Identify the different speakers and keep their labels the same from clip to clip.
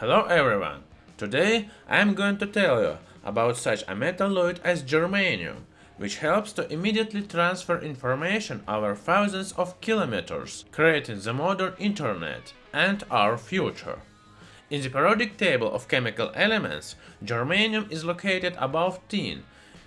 Speaker 1: Hello everyone! Today I'm going to tell you about such a metalloid as germanium, which helps to immediately transfer information over thousands of kilometers, creating the modern internet and our future. In the periodic table of chemical elements, germanium is located above tin,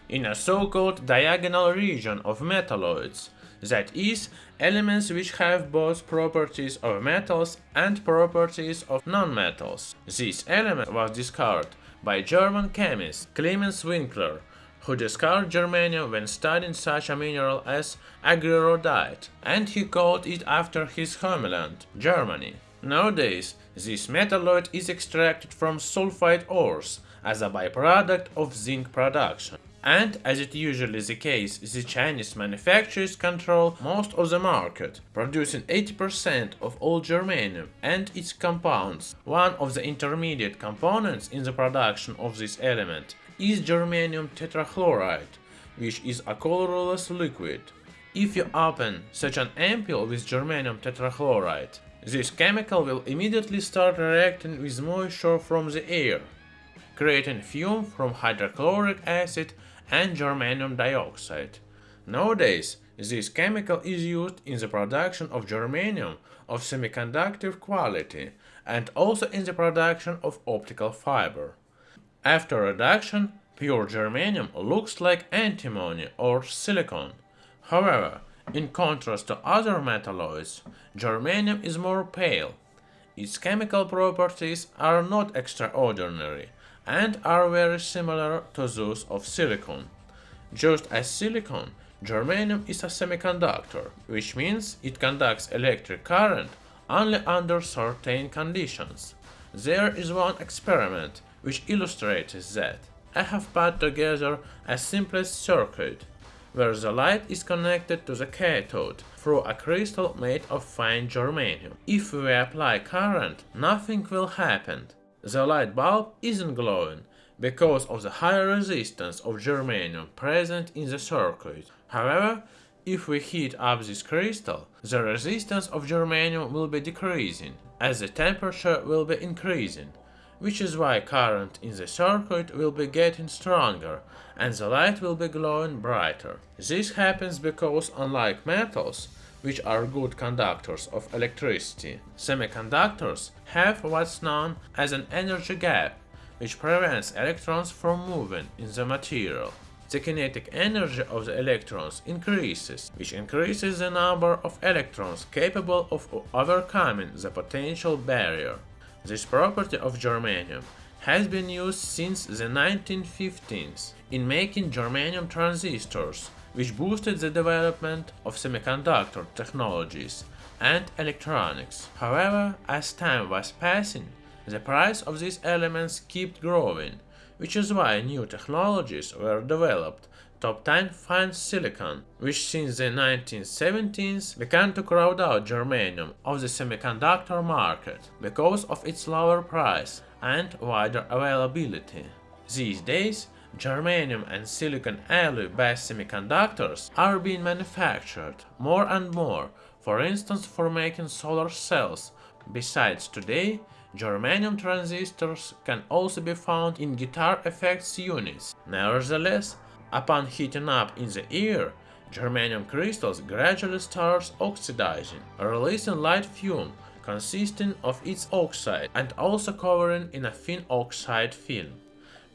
Speaker 1: in a so-called diagonal region of metalloids, that is, elements which have both properties of metals and properties of non-metals. This element was discovered by German chemist Clemens Winkler, who discovered germanium when studying such a mineral as argyrodite, and he called it after his homeland, Germany. Nowadays, this metalloid is extracted from sulfide ores as a byproduct of zinc production. And, as it usually is the case, the Chinese manufacturers control most of the market, producing 80% of all germanium and its compounds. One of the intermediate components in the production of this element is germanium tetrachloride, which is a colorless liquid. If you open such an ampoule with germanium tetrachloride, this chemical will immediately start reacting with moisture from the air, creating fume from hydrochloric acid and germanium dioxide. Nowadays, this chemical is used in the production of germanium of semiconductor quality and also in the production of optical fiber. After reduction, pure germanium looks like antimony or silicon. However, in contrast to other metalloids, germanium is more pale. Its chemical properties are not extraordinary, and are very similar to those of silicon. Just as silicon, germanium is a semiconductor, which means it conducts electric current only under certain conditions. There is one experiment which illustrates that. I have put together a simplest circuit, where the light is connected to the cathode through a crystal made of fine germanium. If we apply current, nothing will happen, the light bulb isn't glowing because of the high resistance of germanium present in the circuit. However, if we heat up this crystal, the resistance of germanium will be decreasing, as the temperature will be increasing, which is why current in the circuit will be getting stronger and the light will be glowing brighter. This happens because, unlike metals, which are good conductors of electricity. Semiconductors have what's known as an energy gap, which prevents electrons from moving in the material. The kinetic energy of the electrons increases, which increases the number of electrons capable of overcoming the potential barrier. This property of germanium has been used since the 1950s in making germanium transistors, which boosted the development of semiconductor technologies and electronics. However, as time was passing, the price of these elements kept growing, which is why new technologies were developed to obtain fine silicon, which since the 1970s began to crowd out germanium of the semiconductor market because of its lower price and wider availability. These days, germanium and silicon alloy-based semiconductors are being manufactured more and more, for instance for making solar cells. Besides today, germanium transistors can also be found in guitar effects units. Nevertheless, upon heating up in the air, germanium crystals gradually starts oxidizing, releasing light fume consisting of its oxide and also covering in a thin oxide film.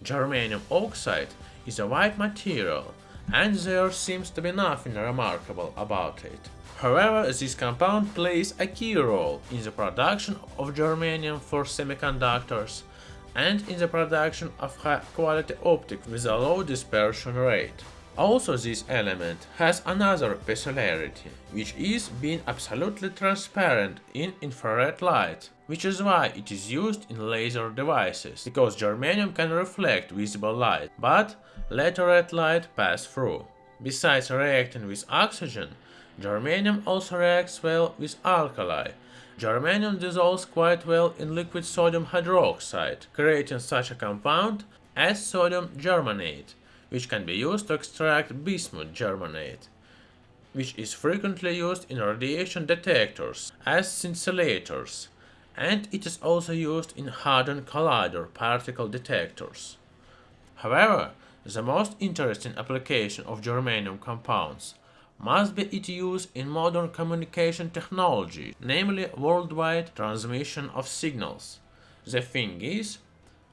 Speaker 1: Germanium oxide is a white material, and there seems to be nothing remarkable about it. However, this compound plays a key role in the production of germanium for semiconductors and in the production of high-quality optics with a low dispersion rate. Also this element has another peculiarity, which is being absolutely transparent in infrared light, which is why it is used in laser devices, because germanium can reflect visible light, but let red light pass through. Besides reacting with oxygen, germanium also reacts well with alkali. Germanium dissolves quite well in liquid sodium hydroxide, creating such a compound as sodium germanate which can be used to extract bismuth germanate, which is frequently used in radiation detectors as scintillators, and it is also used in Hadron Collider particle detectors. However, the most interesting application of germanium compounds must be its use in modern communication technology, namely worldwide transmission of signals. The thing is,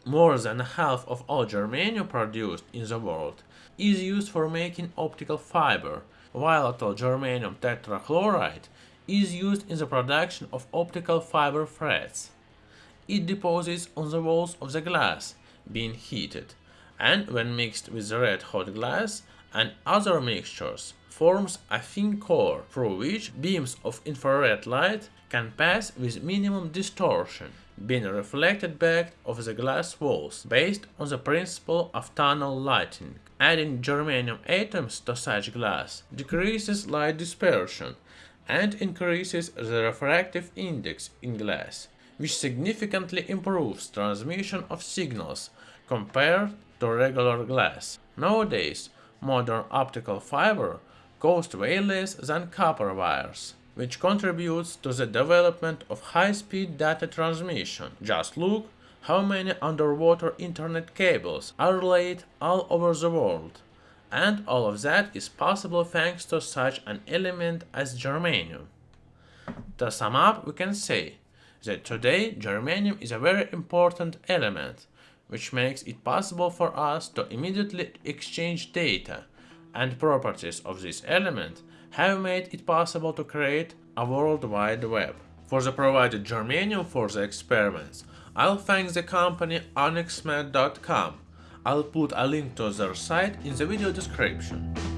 Speaker 1: more than half of all germanium produced in the world is used for making optical fiber, volatile germanium tetrachloride is used in the production of optical fiber threads. It deposits on the walls of the glass, being heated, and when mixed with red hot glass and other mixtures, forms a thin core through which beams of infrared light can pass with minimum distortion, being reflected back of the glass walls based on the principle of tunnel lighting. Adding germanium atoms to such glass decreases light dispersion and increases the refractive index in glass, which significantly improves transmission of signals compared to regular glass. Nowadays, modern optical fiber cost way less than copper wires which contributes to the development of high-speed data transmission. Just look how many underwater internet cables are laid all over the world. And all of that is possible thanks to such an element as germanium. To sum up, we can say that today germanium is a very important element, which makes it possible for us to immediately exchange data and properties of this element have made it possible to create a World Wide Web. For the provided germanium for the experiments, I'll thank the company onyxmed.com. I'll put a link to their site in the video description.